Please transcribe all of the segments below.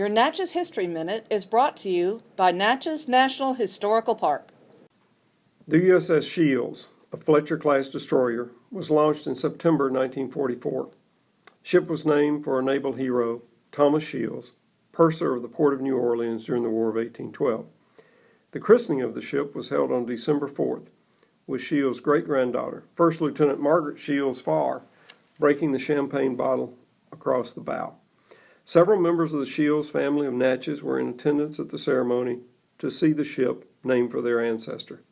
Your Natchez History Minute is brought to you by Natchez National Historical Park. The USS Shields, a Fletcher-class destroyer, was launched in September 1944. Ship was named for a naval hero, Thomas Shields, purser of the port of New Orleans during the War of 1812. The christening of the ship was held on December 4th, with Shields' great-granddaughter, First Lieutenant Margaret Shields Farr, breaking the champagne bottle across the bow. Several members of the Shields family of Natchez were in attendance at the ceremony to see the ship named for their ancestor.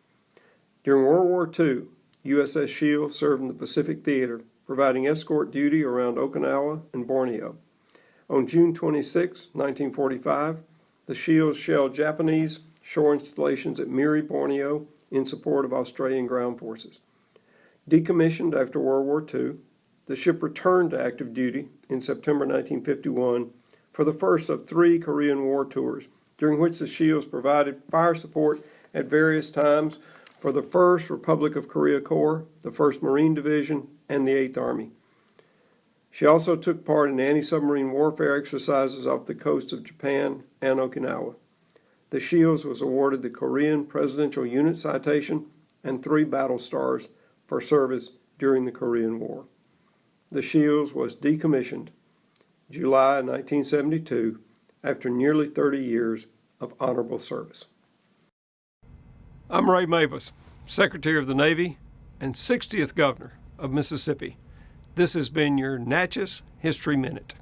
During World War II, USS Shields served in the Pacific Theater, providing escort duty around Okinawa and Borneo. On June 26, 1945, the Shields shelled Japanese shore installations at Miri, Borneo, in support of Australian ground forces. Decommissioned after World War II, the ship returned to active duty in September 1951 for the first of three Korean War tours, during which the Shields provided fire support at various times for the 1st Republic of Korea Corps, the 1st Marine Division, and the 8th Army. She also took part in anti-submarine warfare exercises off the coast of Japan and Okinawa. The Shields was awarded the Korean Presidential Unit Citation and three battle stars for service during the Korean War. The Shields was decommissioned July 1972 after nearly 30 years of honorable service. I'm Ray Mabus, Secretary of the Navy and 60th Governor of Mississippi. This has been your Natchez History Minute.